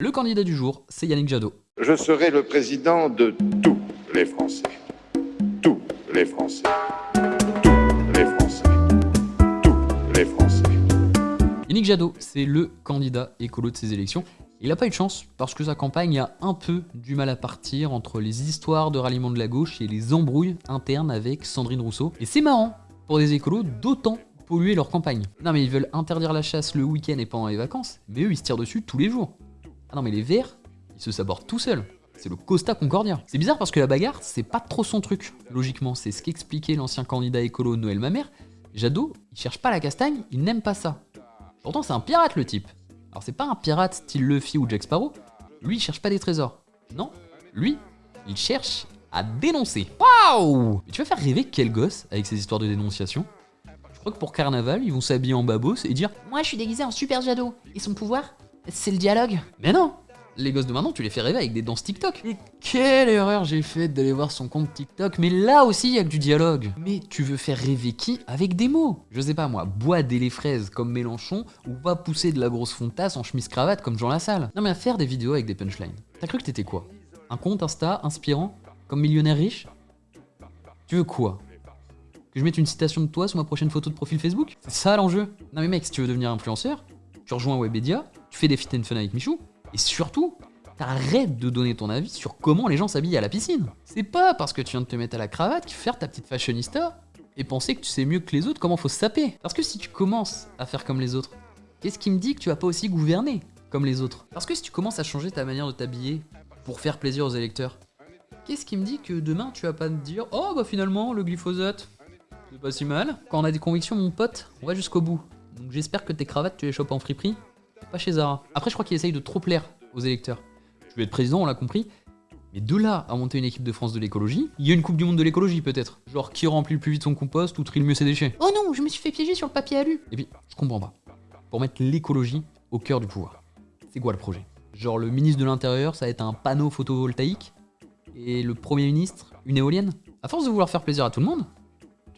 Le candidat du jour, c'est Yannick Jadot. Je serai le président de tous les Français. Tous les Français. Tous les Français. Tous les Français. Yannick Jadot, c'est le candidat écolo de ces élections. Il n'a pas eu de chance parce que sa campagne a un peu du mal à partir entre les histoires de ralliement de la gauche et les embrouilles internes avec Sandrine Rousseau. Et c'est marrant pour des écolos d'autant polluer leur campagne. Non mais ils veulent interdire la chasse le week-end et pendant les vacances, mais eux ils se tirent dessus tous les jours. Ah non mais les verts, ils se sabordent tout seuls. C'est le Costa Concordia. C'est bizarre parce que la bagarre, c'est pas trop son truc. Logiquement, c'est ce qu'expliquait l'ancien candidat écolo Noël Mamère. Jadot, il cherche pas la castagne, il n'aime pas ça. Pourtant, c'est un pirate le type. Alors c'est pas un pirate style Luffy ou Jack Sparrow. Lui, il cherche pas des trésors. Non, lui, il cherche à dénoncer. Waouh Tu vas faire rêver quel gosse avec ces histoires de dénonciation? Je crois que pour Carnaval, ils vont s'habiller en babos et dire « Moi, je suis déguisé en Super Jadot. Et son pouvoir, c'est le dialogue. » Mais non les gosses de maintenant, tu les fais rêver avec des danses TikTok. Et quelle erreur j'ai faite d'aller voir son compte TikTok, mais là aussi il y a que du dialogue. Mais tu veux faire rêver qui avec des mots? Je sais pas moi, bois des les fraises comme Mélenchon, ou pas pousser de la grosse fontasse en chemise-cravate comme Jean Lassalle. Non mais à faire des vidéos avec des punchlines. T'as cru que t'étais quoi? Un compte Insta inspirant Comme millionnaire riche? Tu veux quoi? Que je mette une citation de toi sur ma prochaine photo de profil Facebook? C'est ça l'enjeu Non mais mec, si tu veux devenir influenceur, tu rejoins Webedia, tu fais des fit and fun avec Michou, et surtout, t'arrêtes de donner ton avis sur comment les gens s'habillent à la piscine. C'est pas parce que tu viens de te mettre à la cravate qu'il faut faire ta petite fashionista et penser que tu sais mieux que les autres comment faut se saper. Parce que si tu commences à faire comme les autres, qu'est-ce qui me dit que tu vas pas aussi gouverner comme les autres? Parce que si tu commences à changer ta manière de t'habiller pour faire plaisir aux électeurs, qu'est-ce qui me dit que demain tu vas pas te dire « Oh bah finalement, le glyphosate, c'est pas si mal ». Quand on a des convictions, mon pote, on va jusqu'au bout. Donc j'espère que tes cravates, tu les chopes en friperie pas chez Zara. Après, je crois qu'il essaye de trop plaire aux électeurs. Je vais être président, on l'a compris. Mais de là à monter une équipe de France de l'écologie, il y a une Coupe du Monde de l'écologie peut-être. Genre qui remplit le plus vite son compost ou trie le mieux ses déchets. Oh non, je me suis fait piéger sur le papier alu. Et puis, je comprends pas. Pour mettre l'écologie au cœur du pouvoir. C'est quoi le projet? Genre le ministre de l'Intérieur, ça va être un panneau photovoltaïque Et le Premier ministre, une éolienne? À force de vouloir faire plaisir à tout le monde,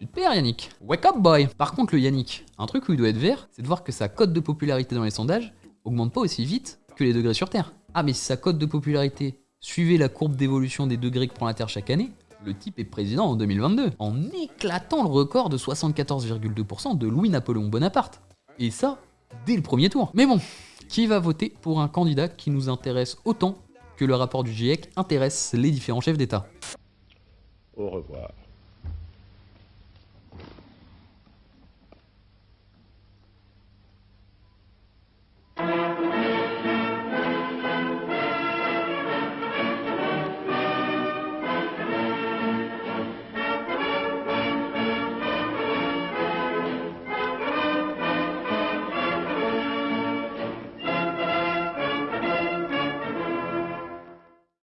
tu te perds Yannick. Wake up boy Par contre le Yannick, un truc où il doit être vert, c'est de voir que sa cote de popularité dans les sondages, augmente pas aussi vite que les degrés sur Terre. Ah mais si sa cote de popularité suivait la courbe d'évolution des degrés que prend la Terre chaque année, le type est président en 2022, en éclatant le record de 74,2% de Louis-Napoléon Bonaparte. Et ça, dès le premier tour. Mais bon, qui va voter pour un candidat qui nous intéresse autant que le rapport du GIEC intéresse les différents chefs d'État? Au revoir.